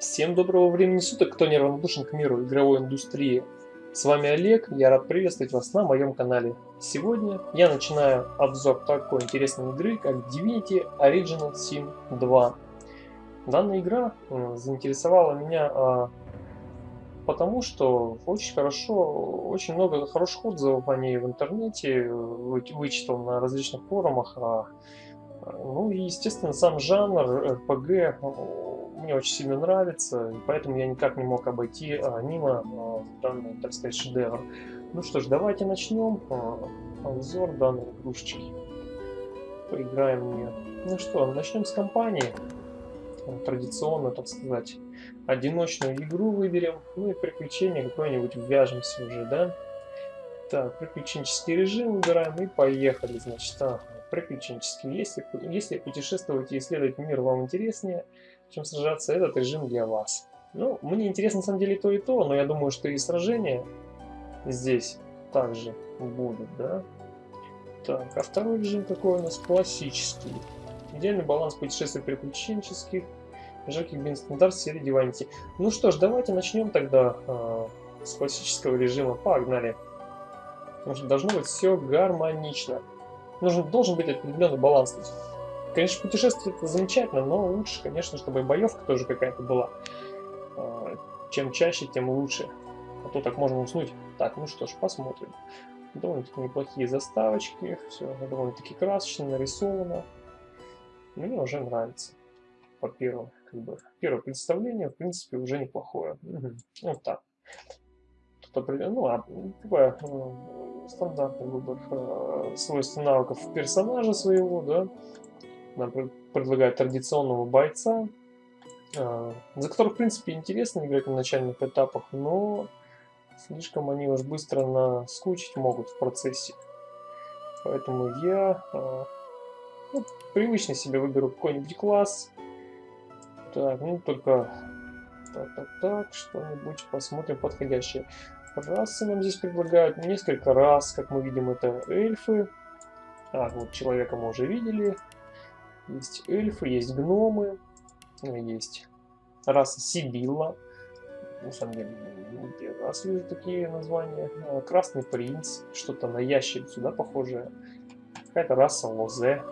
Всем доброго времени суток, кто неравнодушен к миру игровой индустрии. С вами Олег, я рад приветствовать вас на моем канале. Сегодня я начинаю обзор такой интересной игры, как Divinity Original Sin 2. Данная игра заинтересовала меня а, потому, что очень хорошо, очень много хороших отзывов о ней в интернете, вычитал на различных форумах. А, ну и, естественно, сам жанр RPG мне очень сильно нравится, поэтому я никак не мог обойти а, мимо а, данный, так сказать, шедевр. Ну что ж, давайте начнем а, обзор данной игрушечки. Поиграем в нее. Ну что, начнем с компании. Традиционно, так сказать, одиночную игру выберем, ну и приключение какое-нибудь ввяжемся уже, да? Так, приключенческий режим выбираем и поехали, значит, ага, приключенческий. Если, если путешествовать и исследовать мир вам интереснее, чем сражаться, этот режим для вас. Ну, мне интересно на самом деле то и то, но я думаю, что и сражения здесь также будут, да? Так, а второй режим какой у нас? Классический. Идеальный баланс путешествий приключенческих, жарких бин стандарт серии Divinity. Ну что ж, давайте начнем тогда э, с классического режима. Погнали. Потому что должно быть все гармонично. Нужен, должен быть определенный баланс. Конечно, путешествие это замечательно, но лучше, конечно, чтобы боевка тоже какая-то была. А, чем чаще, тем лучше. А то так можно уснуть. Так, ну что ж, посмотрим. Довольно-таки неплохие заставочки, все довольно-таки красочно нарисовано. Мне уже нравится. По первому, как бы, первое представление, в принципе, уже неплохое. Угу. Вот так. Тут ну, а, такое, стандартный выбор э, свойств навыков персонажа своего, да, нам предлагают традиционного бойца, а, за которых, в принципе, интересно играть на начальных этапах, но слишком они уж быстро наскучить могут в процессе. Поэтому я а, ну, привычно себе выберу какой-нибудь класс. Так, ну только так, так, так, что-нибудь посмотрим подходящее. Расы нам здесь предлагают несколько раз, как мы видим, это эльфы. А, вот человека мы уже видели. Есть эльфы, есть гномы, есть раса Сибилла. На самом деле, раз вижу такие названия. А, Красный принц, что-то на ящерицу, да, похожее. Какая-то раса Лозе.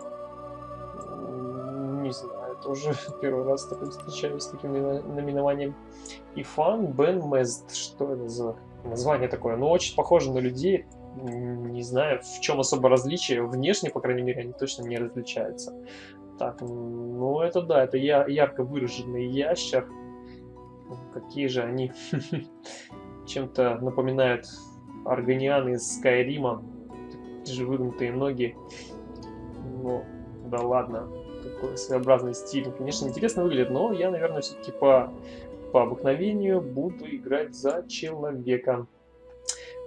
Не знаю, тоже первый раз такой встречаюсь с таким наименованием. Ифан Бен Мезд. Что это за название такое? Ну, очень похоже на людей. Не знаю, в чем особо различие. Внешне, по крайней мере, они точно не различаются. Так, ну это да, это я, ярко выраженный ящер. Какие же они чем-то напоминают органиан из Скайрима. Же выгнутые ноги. Ну, да ладно. Такой своеобразный стиль. Конечно, интересно выглядит, но я, наверное, все-таки по, по обыкновению буду играть за человека.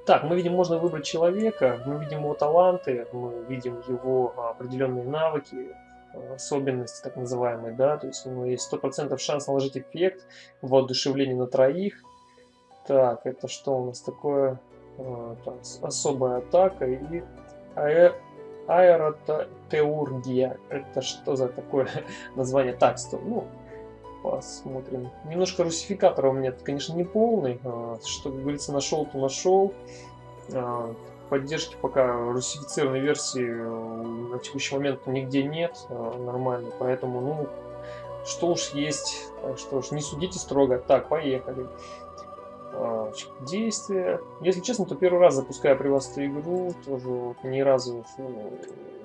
Так, мы видим, можно выбрать человека, мы видим его таланты, мы видим его определенные навыки, особенности так называемые, да, то есть у него есть 100% шанс наложить эффект воодушевление на троих. Так, это что у нас такое? А, так, особая атака и аэ... аэротеургия. Это что за такое название? Так, стоп, ну, посмотрим. Немножко русификатора у меня, конечно, не полный. А, что, как говорится, нашел, то нашел. Поддержки пока русифицированной версии э, на текущий момент нигде нет э, нормально, поэтому, ну, что уж есть, так что уж не судите строго. Так, поехали. А, действия. Если честно, то первый раз запускаю при вас эту игру, тоже вот ни разу ну,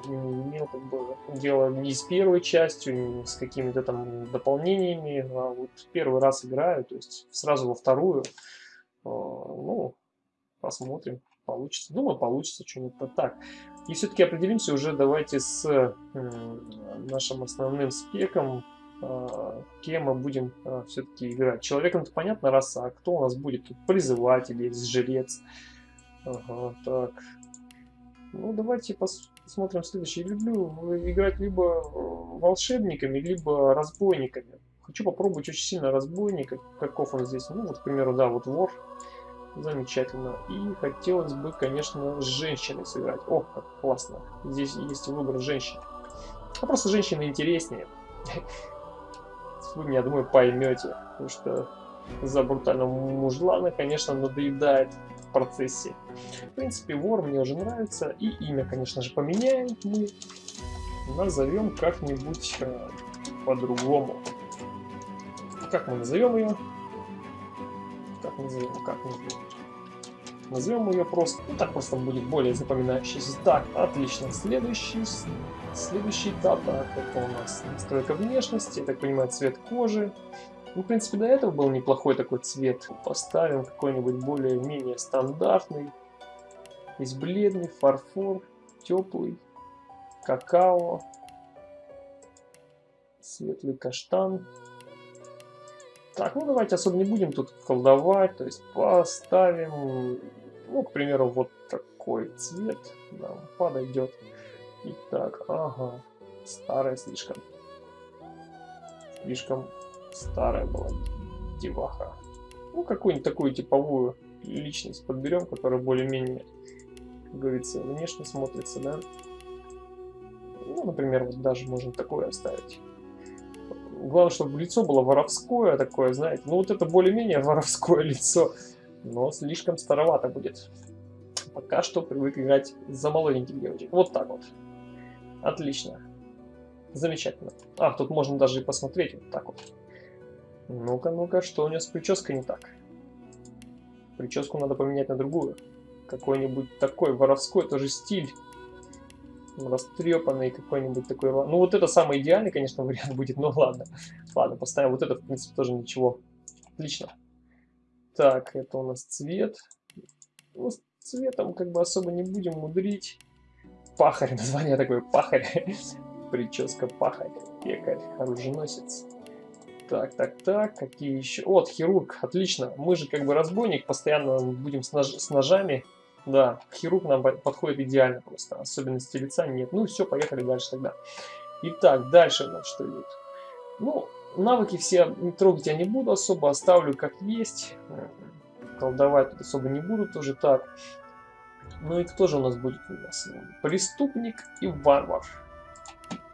не имел как бы дело ни с первой частью, ни с какими-то там дополнениями, а вот первый раз играю, то есть сразу во вторую. А, ну, посмотрим получится. Думаю, получится что-нибудь так. И все-таки определимся уже давайте с нашим основным спеком, а, кем мы будем а, все-таки играть. Человеком-то понятно раса, а кто у нас будет? Призыватель есть, жрец. Ага, так. Ну, давайте посмотрим следующее. люблю играть либо э, волшебниками, либо разбойниками. Хочу попробовать очень сильно разбойника, каков он здесь. Ну, вот, к примеру, да, вот вор Замечательно. И хотелось бы, конечно, с женщиной сыграть. О, как классно. Здесь есть выбор женщин. А просто женщины интереснее. вы меня, думаю, поймете. Потому что за брутального мужлана, конечно, надоедает в процессе. В принципе, вор мне уже нравится. И имя, конечно же, поменяем мы. Назовем как-нибудь э, по-другому. Как мы назовем ее? Как назовем? Как назовем? Назовем ее просто. Ну, так просто будет более запоминающийся. Так, отлично. Следующий, следующий этап. Так, это у нас настройка внешности. Я так понимаю, цвет кожи. Ну, в принципе, до этого был неплохой такой цвет. Поставим какой-нибудь более-менее стандартный. Есть бледный, фарфор, теплый, какао, светлый каштан. Так, ну давайте особо не будем тут колдовать, то есть поставим, ну, к примеру, вот такой цвет нам подойдет. Итак, ага, старая слишком. Слишком старая была деваха. Ну, какую-нибудь такую типовую личность подберем, которая более-менее, как говорится, внешне смотрится, да. Ну, например, вот даже можно такое оставить. Главное, чтобы лицо было воровское такое, знаете. Ну, вот это более-менее воровское лицо, но слишком старовато будет. Пока что привык играть за молоденьких девочек. Вот так вот. Отлично. Замечательно. А, тут можно даже и посмотреть вот так вот. Ну-ка, ну-ка, что у нее с прической не так? Прическу надо поменять на другую. Какой-нибудь такой воровской тоже стиль растрепанный какой-нибудь такой. Ну, вот это самый идеальный, конечно, вариант будет, но ладно. Ладно, поставим вот это, в принципе, тоже ничего. Отлично. Так, это у нас цвет. Ну, с цветом как бы особо не будем мудрить. Пахарь, название такое, пахарь. Прическа пахарь, пекарь, оруженосец. Так, так, так, какие еще? Вот, хирург, отлично. Мы же как бы разбойник, постоянно будем с, нож с ножами да, хирург нам подходит идеально просто. Особенности лица нет. Ну все, поехали дальше тогда. Итак, дальше у нас что идет? Ну, навыки все трогать я не буду особо, оставлю как есть. Колдовать тут особо не буду, тоже так. Ну и кто же у нас будет у нас? Преступник и варвар.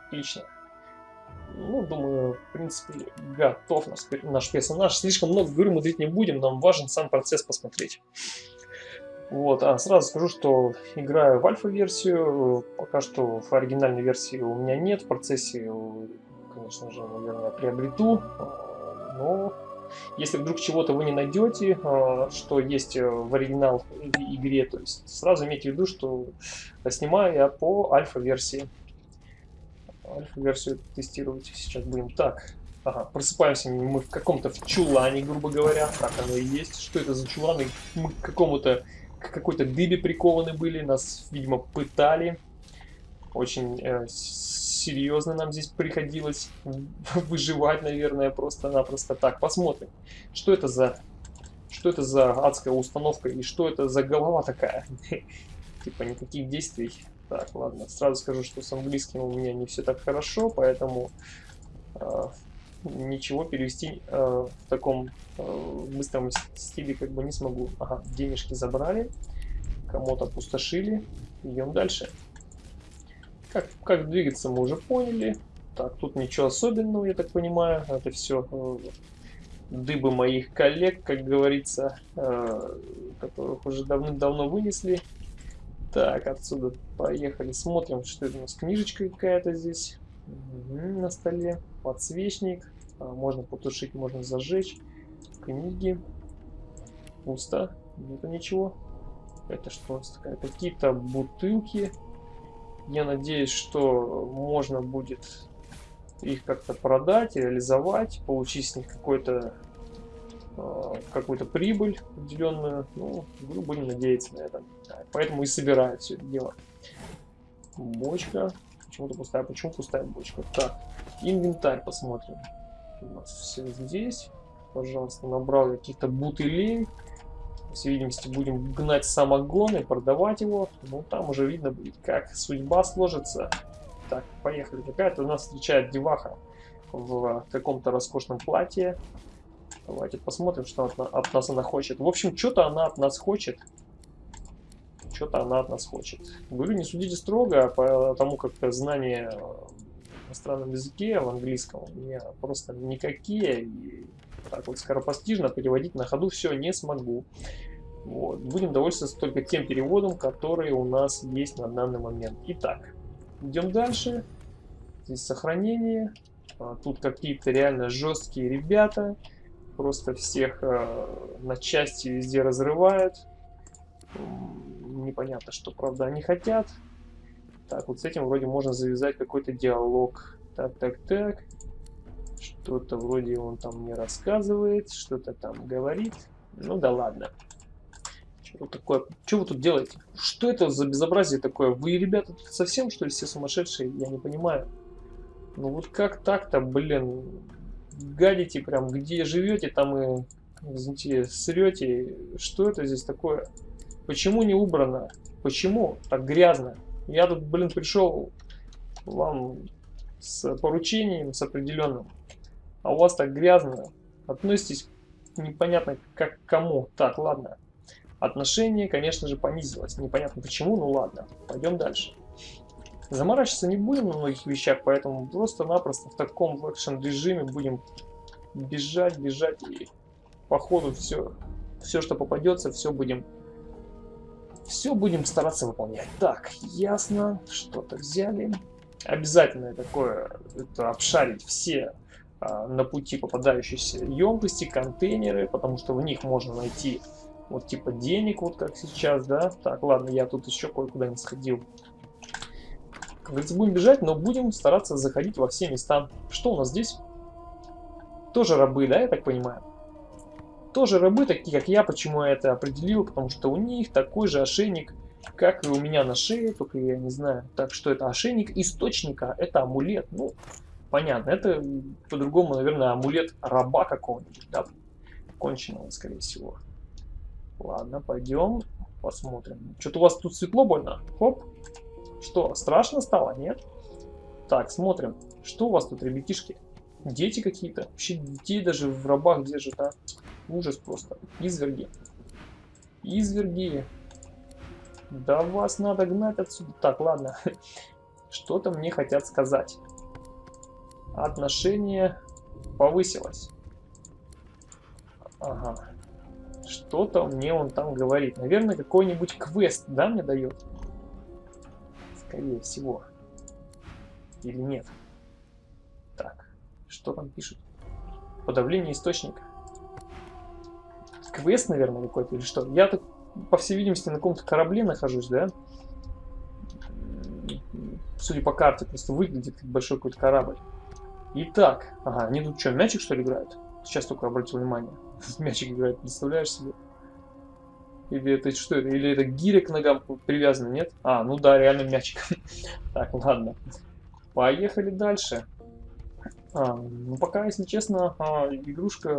Отлично. Ну, думаю, в принципе, готов наш персонаж. Слишком много говорю, мудрить не будем, нам важен сам процесс посмотреть. Вот, а сразу скажу, что играю в альфа-версию, пока что в оригинальной версии у меня нет, в процессе, конечно же, наверное, приобрету, но если вдруг чего-то вы не найдете, а, что есть в оригинал игре, то есть сразу имейте в виду, что снимаю я по альфа-версии. Альфа-версию тестировать сейчас будем. Так, Ага, просыпаемся мы в каком-то чулане, грубо говоря. Так оно и есть. Что это за чуланы? Мы к какому-то к какой-то дыбе прикованы были, нас, видимо, пытали. Очень э, серьезно нам здесь приходилось выживать, наверное, просто-напросто. Так, посмотрим, что это за... Что это за адская установка и что это за голова такая? Типа никаких действий. Так, ладно, сразу скажу, что с английским у меня не все так хорошо, поэтому э, ничего перевести э, в таком э, быстром стиле как бы не смогу. Ага, денежки забрали, кому-то пустошили. Идем дальше. Как, как двигаться мы уже поняли. Так, тут ничего особенного, я так понимаю. Это все э, дыбы моих коллег, как говорится, э, которых уже давным-давно вынесли. Так, отсюда поехали, смотрим, что это у нас книжечка какая-то здесь на столе, подсвечник, можно потушить, можно зажечь, книги, пусто, нету ничего. Это что такая? Какие-то бутылки. Я надеюсь, что можно будет их как-то продать, реализовать, получить с них какой-то а, какую-то прибыль определенную. Ну, будем надеяться на это. Поэтому и собираю все это дело. Бочка. Почему-то пустая. Почему пустая бочка? Так, инвентарь посмотрим. У нас все здесь. Пожалуйста, набрал каких-то бутылей. По всей видимости, будем гнать самогон и продавать его. Ну, там уже видно будет, как судьба сложится. Так, поехали. Какая-то у нас встречает деваха в каком-то роскошном платье. Давайте посмотрим, что от, от нас она хочет. В общем, что-то она от нас хочет что-то она от нас хочет. Говорю, не судите строго, потому как знание иностранном языке, в английском у меня просто никакие. И так вот скоропостижно переводить на ходу все не смогу. Вот. Будем довольствоваться только тем переводом, который у нас есть на данный момент. Итак, идем дальше. Здесь сохранение. А, тут какие-то реально жесткие ребята. Просто всех э, на части везде разрывают. Непонятно, что правда они хотят. Так, вот с этим вроде можно завязать какой-то диалог. Так, так, так. Что-то вроде он там мне рассказывает, что-то там говорит. Ну да ладно. Что такое? Что вы тут делаете? Что это за безобразие такое? Вы, ребята, тут совсем, что ли, все сумасшедшие? Я не понимаю. Ну вот как так-то, блин? Гадите прям, где живете, там и, извините, срете. Что это здесь такое? Почему не убрано? Почему так грязно? Я тут, блин, пришел вам с поручением, с определенным. А у вас так грязно. Относитесь непонятно как к кому. Так, ладно. Отношение, конечно же, понизилось. Непонятно почему, ну ладно. Пойдем дальше. Заморачиваться не будем на многих вещах, поэтому просто-напросто в таком экшен режиме будем бежать, бежать и по ходу все, все, что попадется, все будем все будем стараться выполнять. Так, ясно, что-то взяли. Обязательно такое, это обшарить все а, на пути попадающиеся емкости, контейнеры, потому что в них можно найти вот типа денег, вот как сейчас, да. Так, ладно, я тут еще кое-куда не сходил. Как говорится, будем бежать, но будем стараться заходить во все места. Что у нас здесь? Тоже рабы, да, я так понимаю? Тоже рабы, такие как я, почему я это определил, потому что у них такой же ошейник, как и у меня на шее, только я не знаю. Так что это ошейник источника, это амулет. Ну, понятно, это по-другому, наверное, амулет раба какого-нибудь, да, конченого, скорее всего. Ладно, пойдем посмотрим. Что-то у вас тут светло больно? Хоп. Что, страшно стало? Нет? Так, смотрим. Что у вас тут, ребятишки? Дети какие-то? Вообще детей даже в рабах держат, а? Ужас просто. Изверги. Изверги. Да вас надо гнать отсюда. Так, ладно. Что-то мне хотят сказать. Отношение повысилось. Ага. Что-то мне он там говорит. Наверное, какой-нибудь квест, да, мне дает? Скорее всего. Или нет? Так, что там пишут? Подавление источника квест, наверное, какой-то или что. Я тут, по всей видимости, на каком-то корабле нахожусь, да? Судя по карте, просто выглядит большой какой-то корабль. Итак, ага, они тут что, мячик что ли играют? Сейчас только обратил внимание. Мячик играет, представляешь себе? Или это что это? Или это гиря к ногам привязана, нет? А, ну да, реально мячик. так, ладно. Поехали дальше. А, ну, пока, если честно, а, игрушка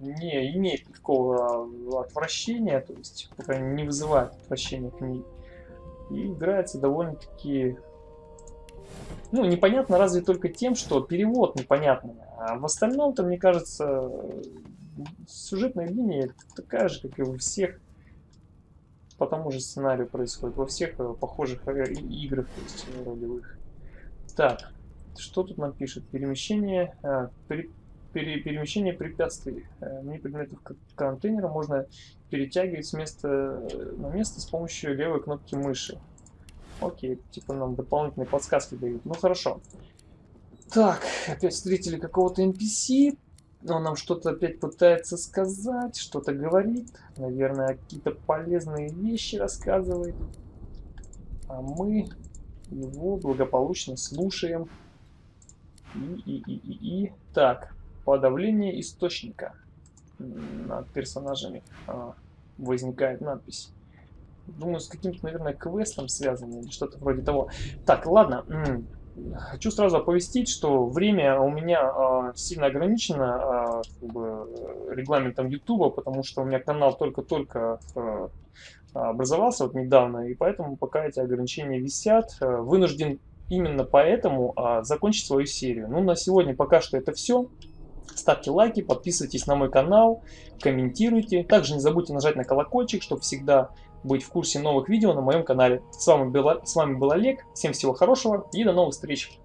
не имеет никакого отвращения, то есть, пока не вызывает отвращения к ней. И играется довольно-таки... Ну, непонятно разве только тем, что перевод непонятный. А в остальном-то, мне кажется, сюжетная линия такая же, как и у всех по тому же сценарию происходит, во всех э, похожих э, играх, то есть ролевых. Так, что тут нам пишет? Перемещение, а, при, пере, перемещение препятствий. А, Мини предметов контейнера можно перетягивать с места на место с помощью левой кнопки мыши. Окей, типа нам дополнительные подсказки дают. Ну хорошо. Так, опять встретили какого-то NPC. Он нам что-то опять пытается сказать, что-то говорит. Наверное, какие-то полезные вещи рассказывает. А мы его благополучно слушаем. И, и, и, и, и. Так, подавление источника. Над персонажами а, возникает надпись. Думаю, с каким-то, наверное, квестом связано или что-то вроде того. Так, ладно. Хочу сразу оповестить, что время у меня э, сильно ограничено э, как бы, регламентом YouTube, потому что у меня канал только-только э, образовался вот недавно, и поэтому пока эти ограничения висят, э, вынужден именно поэтому а, закончить свою серию. Ну, на сегодня пока что это все. Ставьте лайки, подписывайтесь на мой канал, комментируйте. Также не забудьте нажать на колокольчик, чтобы всегда быть в курсе новых видео на моем канале. С вами был, с вами был Олег, всем всего хорошего и до новых встреч!